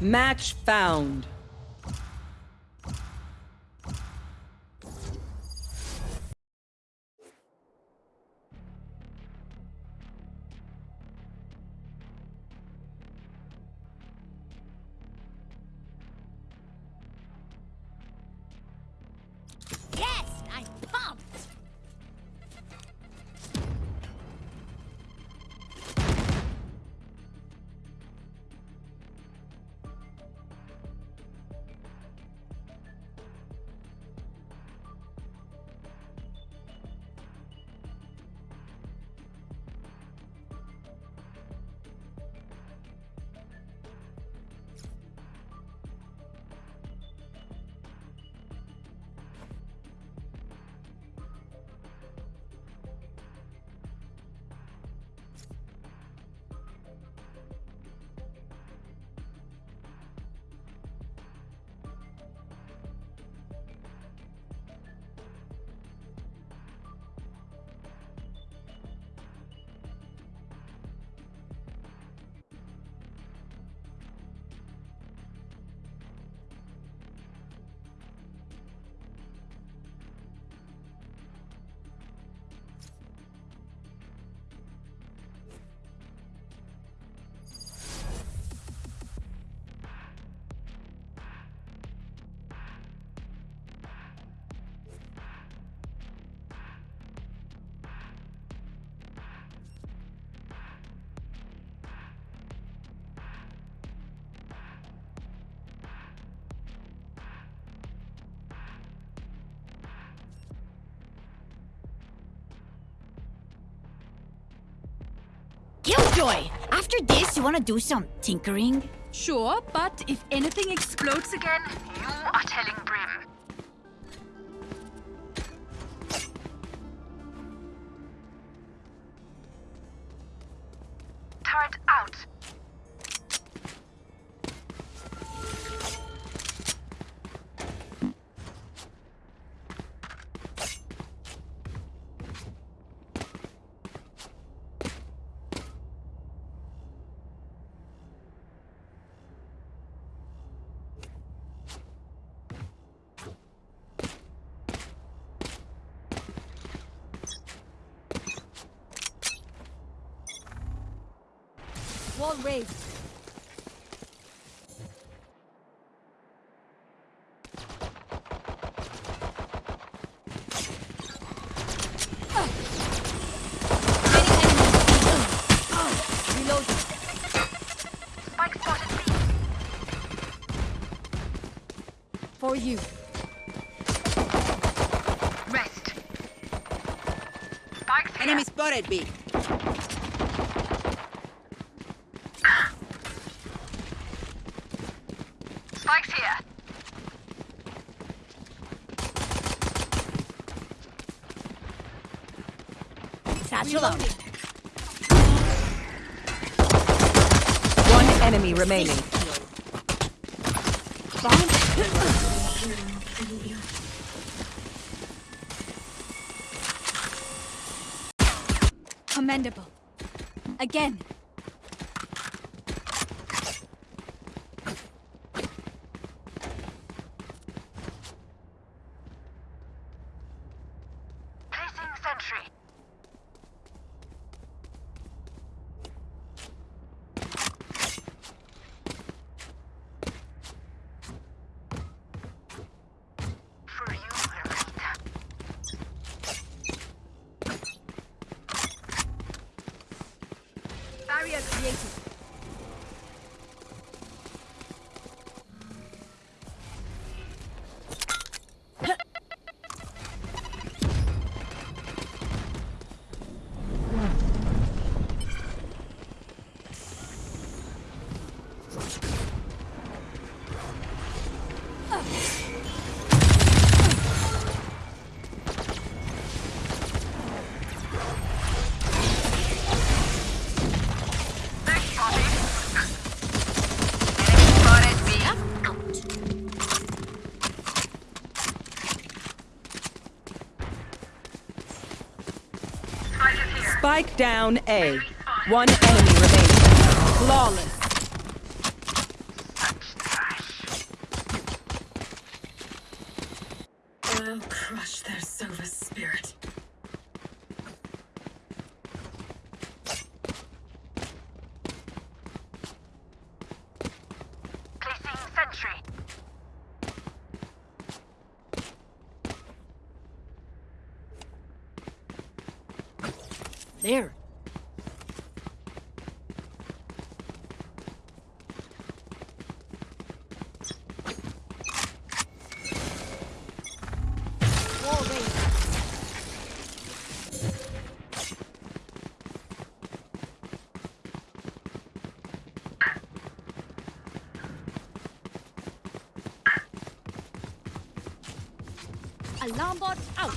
Match found. Killjoy! After this, you wanna do some tinkering? Sure, but if anything explodes again, You are telling Wall raised. Reloading. Spike spotted B. For you. Rest. Spike's here. Enemy spotted B. Spike's here. Satchel out. One enemy remaining. Commendable. Again. Spike down A. One enemy remaining. Flawless. I'll crush their Sova spirit. Placing sentry. There. Wall raised. Alarm bot out.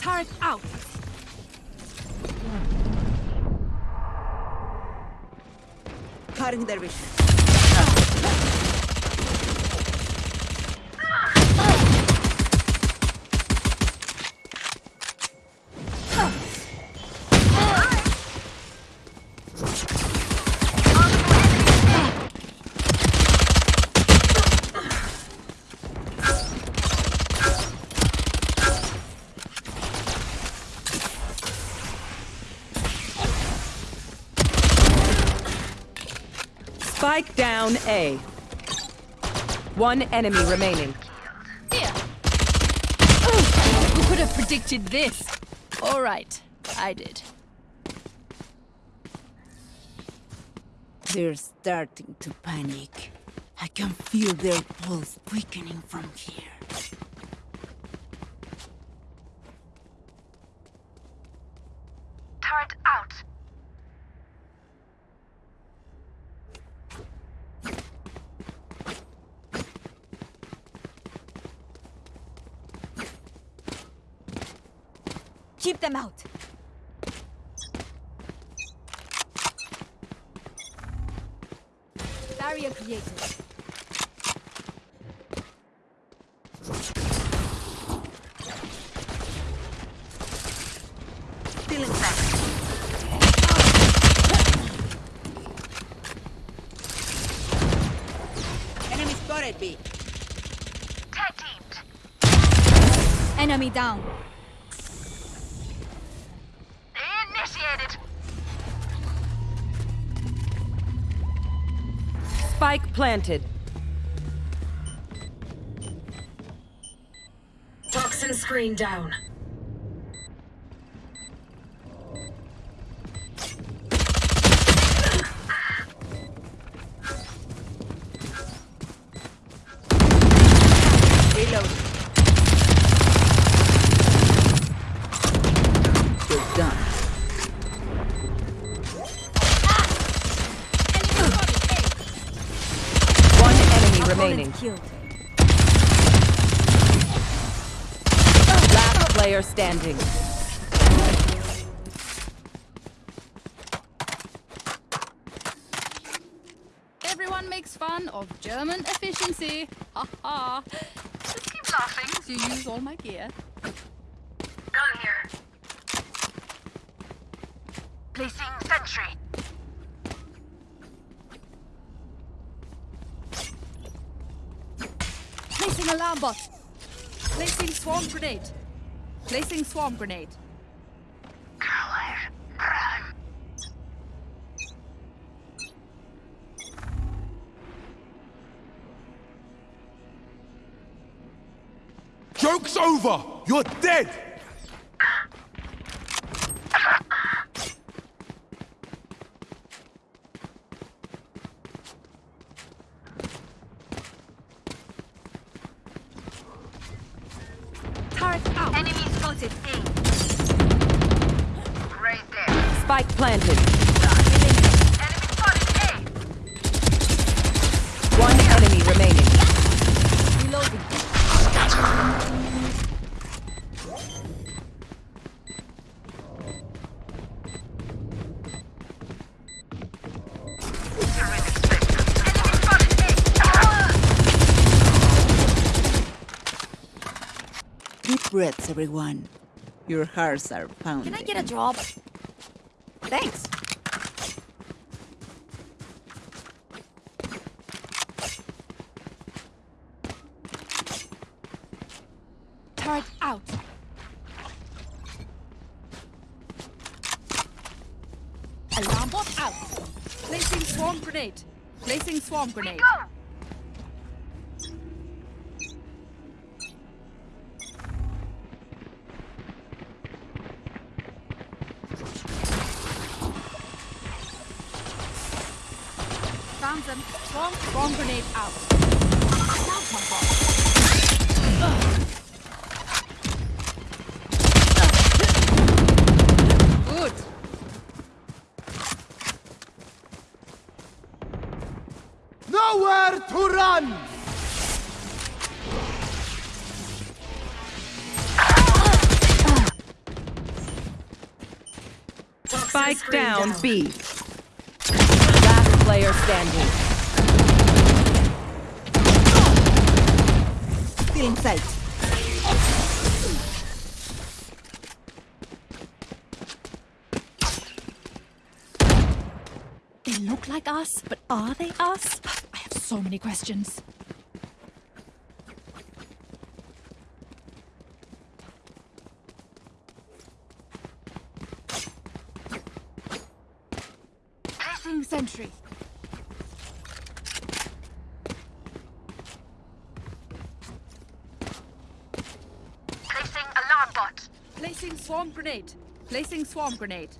Turret out. Cutting their vision. Spike down A. One enemy remaining. Here. Who could have predicted this? All right, I did. They're starting to panic. I can feel their pulse quickening from here. Keep them out. Barrier created. Stealing back. Enemy spotted B. Tag teamed. Enemy down. Planted. Toxin screen down. Killed. Last player standing. Everyone makes fun of German efficiency. Ha ha. Just keep laughing. You use all my gear. Gun here. Placing sentry. Placing alarm. Placing swarm grenade. Placing swarm grenade. Joke's over! You're dead! Everyone. Your hearts are pounding. Can I get a job? Thanks. Turret out. Alarm bot out. Placing swarm grenade. Placing swarm grenade. Swarm, swarm grenade out. Plasma bot. Good. Nowhere to run! Spike screen down B. Last player standing. Still in sight. They look like us, but are they us? I have so many questions. Swarm grenade. Placing swarm grenade.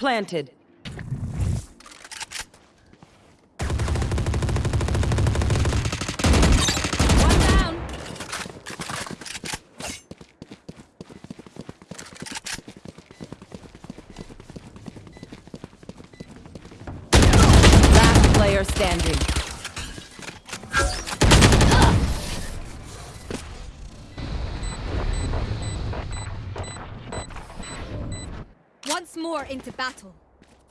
Planted. One down. Last player standing. Once more into battle.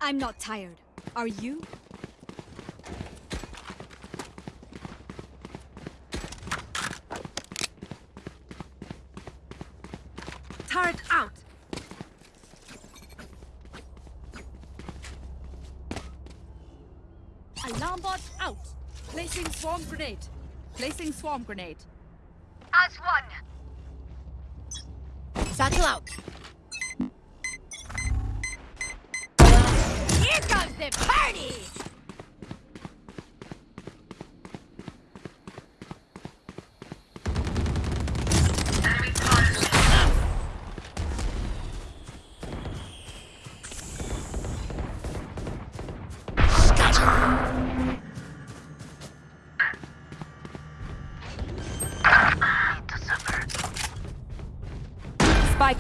I'm not tired. Are you? Turret out. Alarm bot out. Placing swarm grenade. Placing swarm grenade. As one. Satchel out.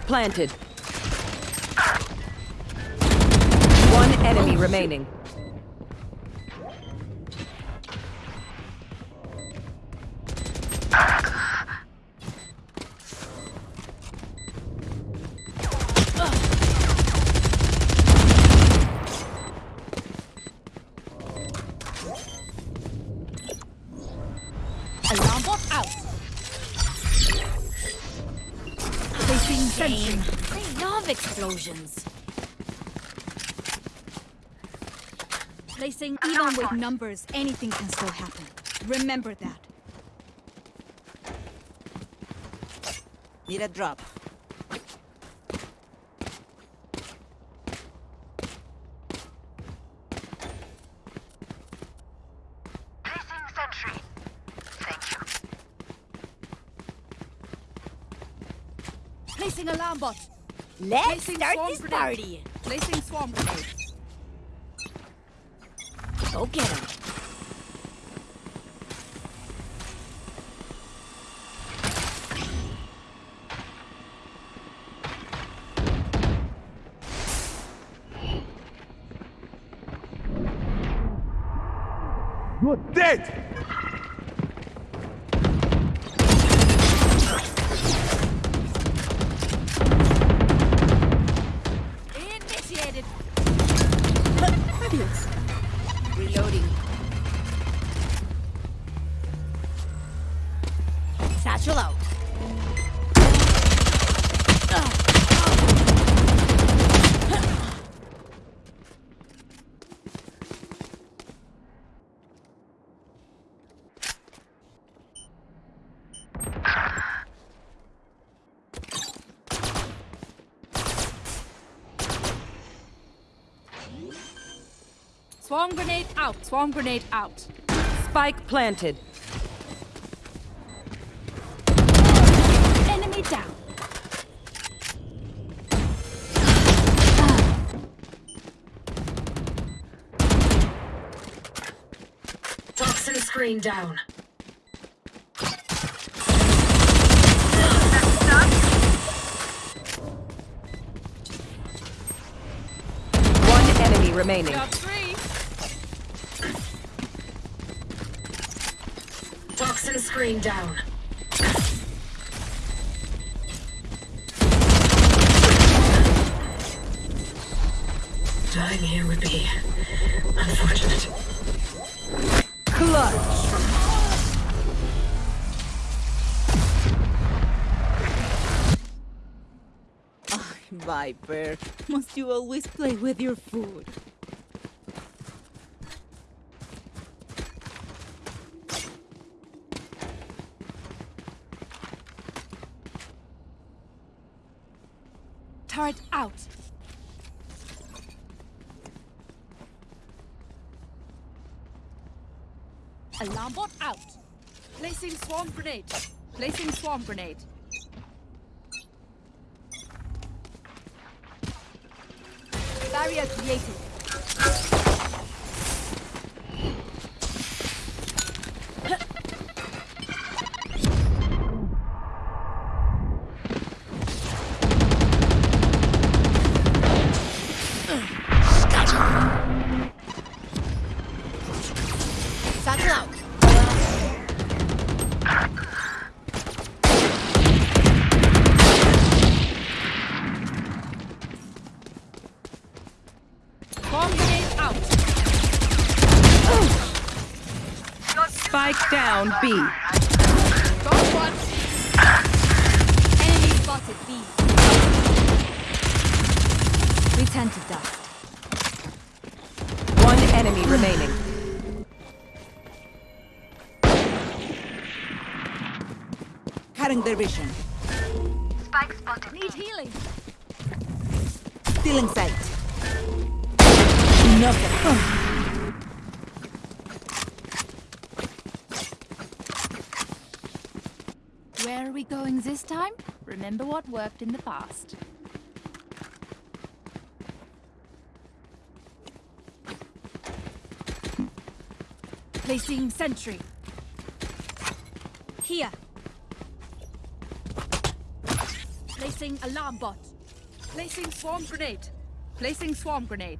Planted. One enemy remaining. explosions. Placing even with numbers, anything can still happen. Remember that. Need a drop. Placing alarm bot. Let's Placing start swarm this grenade. party. Placing swarm grenade. Go get him. You're dead! Out. Swarm grenade out. Spike planted. Enemy down. Toxin screen down. One enemy remaining. Screen down. Dying here would be unfortunate. Clutch. Viper, must you always play with your food? Turret out. Alarm bot out. Placing swarm grenade. Placing swarm grenade. Barrier created. Their vision. Spike spotted. Need healing. Still in sight. Enough. of- Where are we going this time? Remember what worked in the past. Placing sentry. Here. Placing alarm bot. Placing swarm grenade. Placing swarm grenade.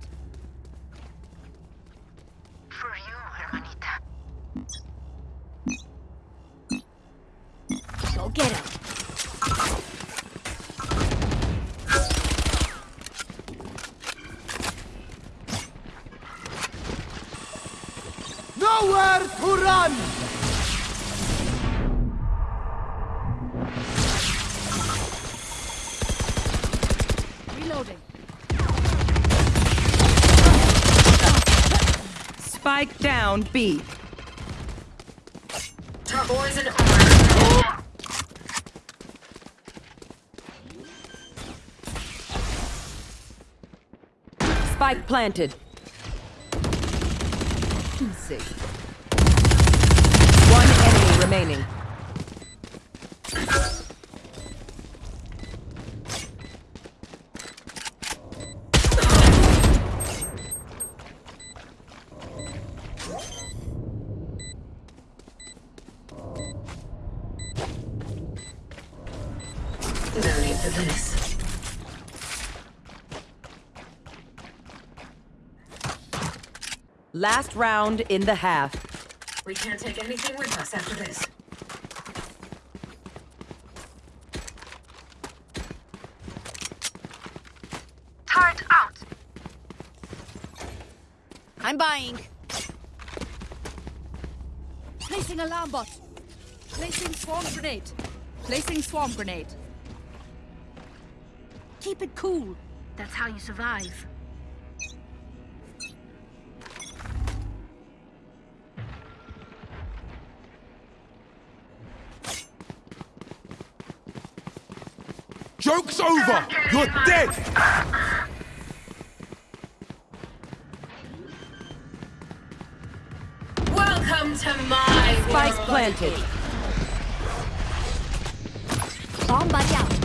B. Spike planted. One enemy remaining. Last round in the half. We can't take anything with us after this. Turret out. I'm buying. Placing alarm bot. Placing swarm grenade. Placing swarm grenade. Keep it cool. That's how you survive. Joke's over! You're dead! Welcome to my Spike planted. Bomb buddy out.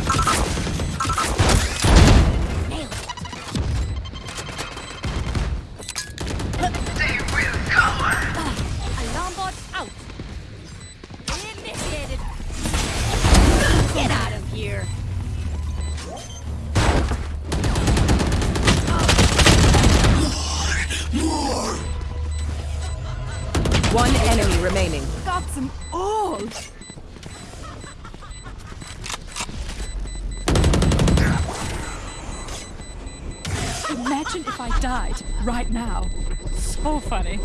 I right now. So funny.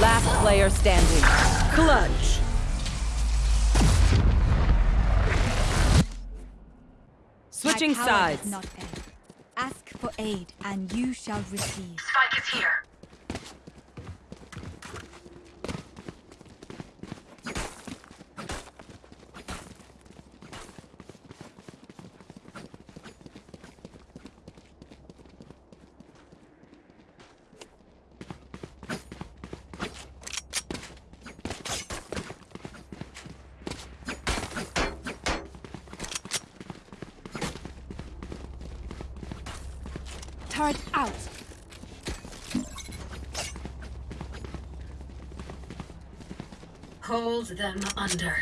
Last player standing. Clutch. Switching sides. does not end. Ask for aid, and you shall receive. Spike is here. Turret out. Hold them under.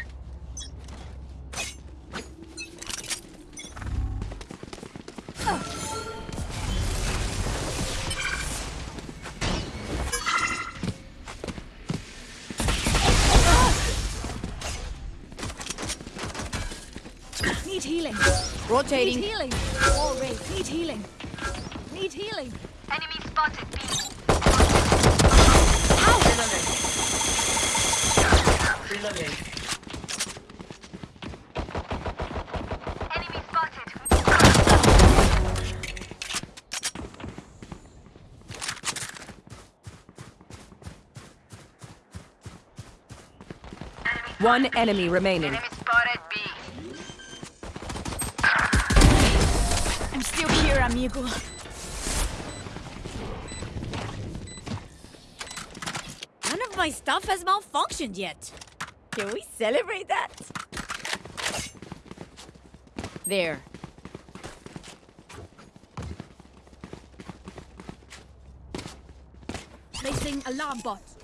Need healing. Need healing. All raised. Need healing. Need healing. Enemy spotted. B. Reloading. Enemy spotted. One enemy remaining. Enemy spotted. B. I'm still here, amigo. None of my stuff has malfunctioned yet. Can we celebrate that? There. Placing alarm bot.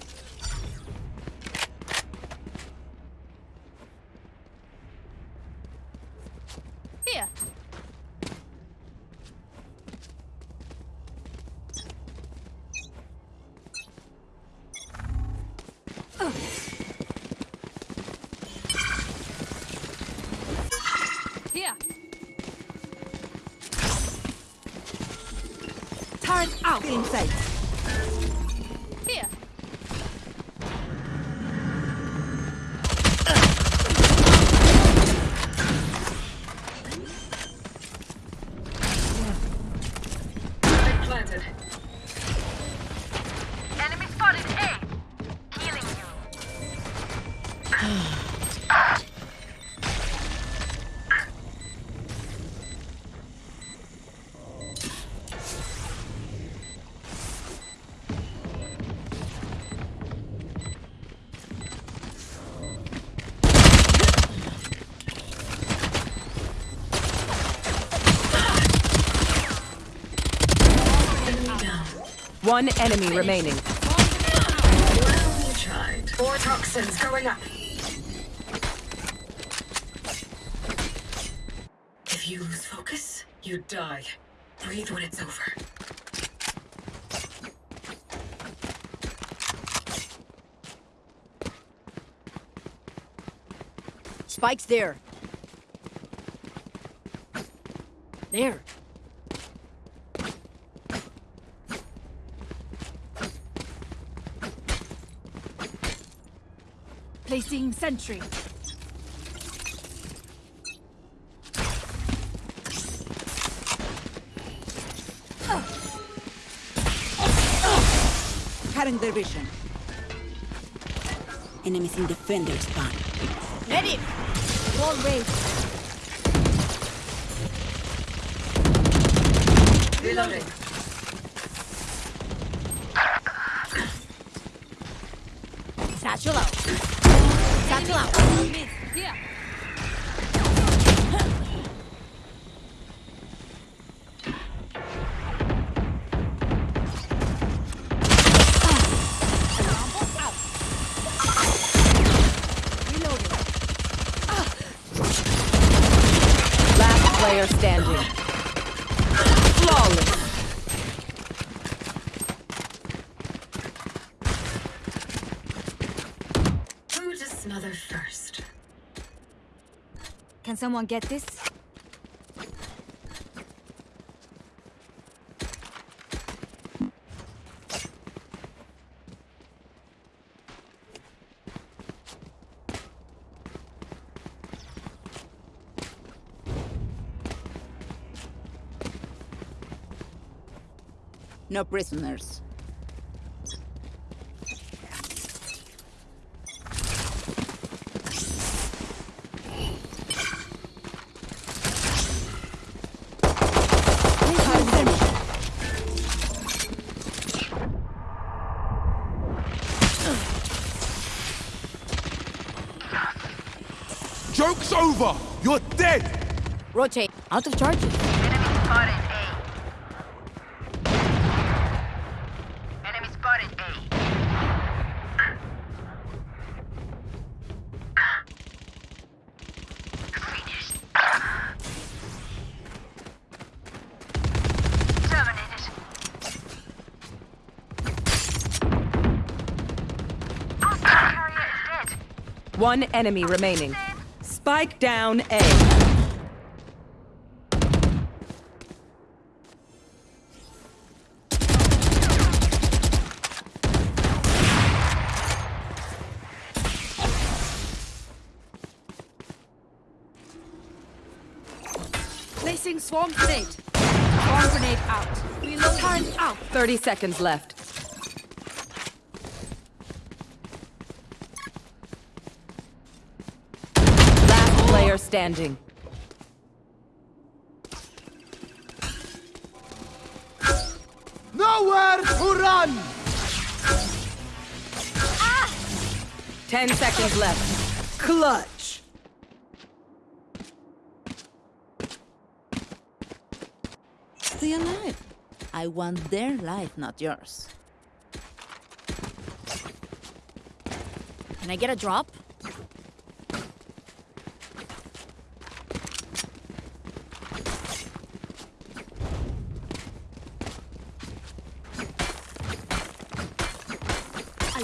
Out. Inside. Here. One enemy remaining. Well, tried. Four toxins going up. If you lose focus, you die. Breathe when it's over. Spike's there. There. Placing sentry. Cutting their vision. Enemies in defender spawn. Let him. Wall raised. Reloading. Satchel out. Satchel out. Someone get this? No prisoners. Cutting their vision. Joke's! You're dead! Rotate. Out of charges. Enemy spotted A. Enemy spotted A. Finished. Terminated. Our carrier is dead. One enemy remaining. Spike down A. Placing swarm grenade. Swarm grenade out. Reload. Turn out. 30 seconds left. Last player standing. Nowhere to run! 10 seconds left. Clutch. Stay alive. I want their life, not yours. Can I get a drop?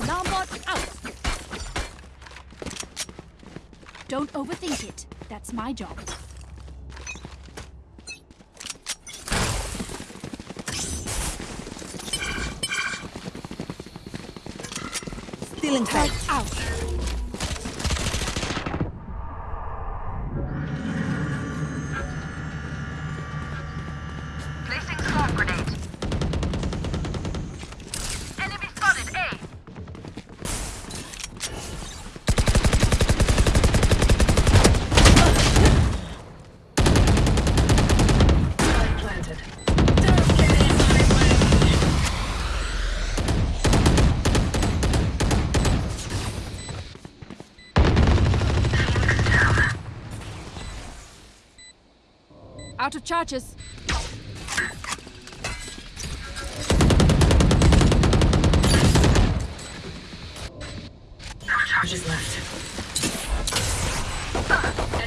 Alarm bot out. Don't overthink it. That's my job. Stealing sight. Out. Out of charges. No charges left.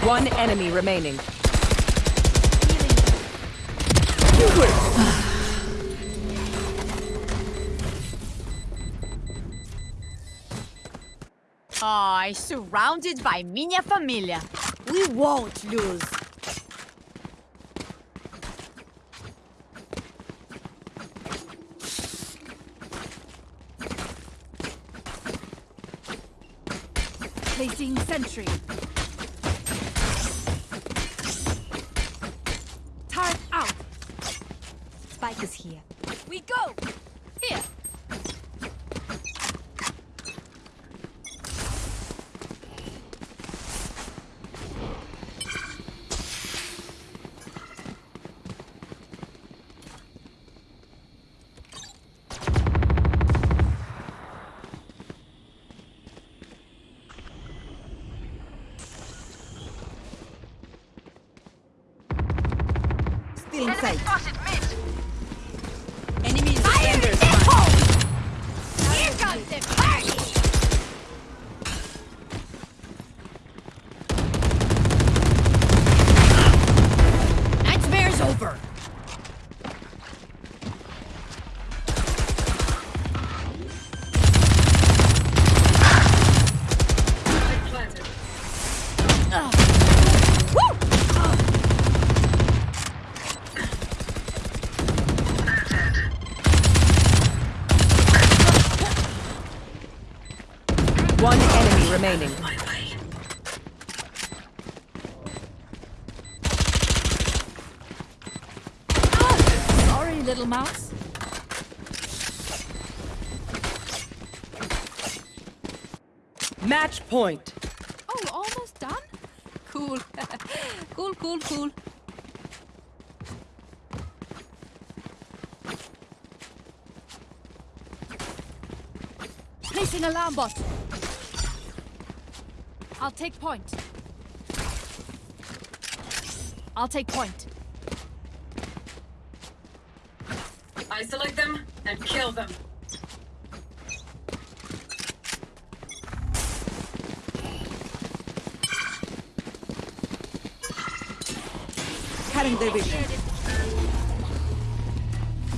One enemy remaining. Ay, surrounded by minha família. We won't lose. Placing sentry. Turret out. Spike is here. We go. Here. Still Enemy inside. spotted mid. Enemies. Fire in the hole! Here comes the party! Nightmare's over. I planted. One enemy remaining. My way. Sorry, little mouse. Match point. Oh, almost done? Cool. cool, cool, cool. Placing alarm bot. I'll take point. I'll take point. Isolate them and kill them. Cutting their vision.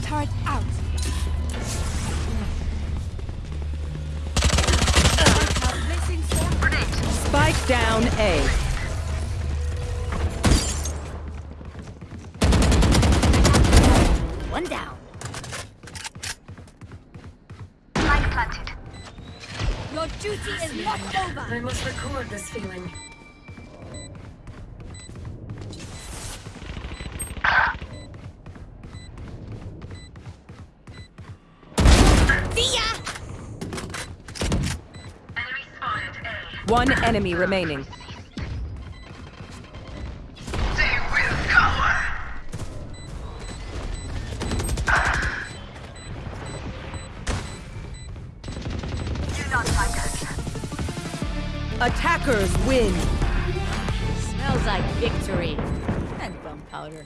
Turret out. Placing swarm Grenade. Spike down A. One down. Spike planted. Your duty is not over. I must record this feeling. Enemy remaining. They will cover. Do not fight us. Attackers win. Smells like victory. And gunpowder.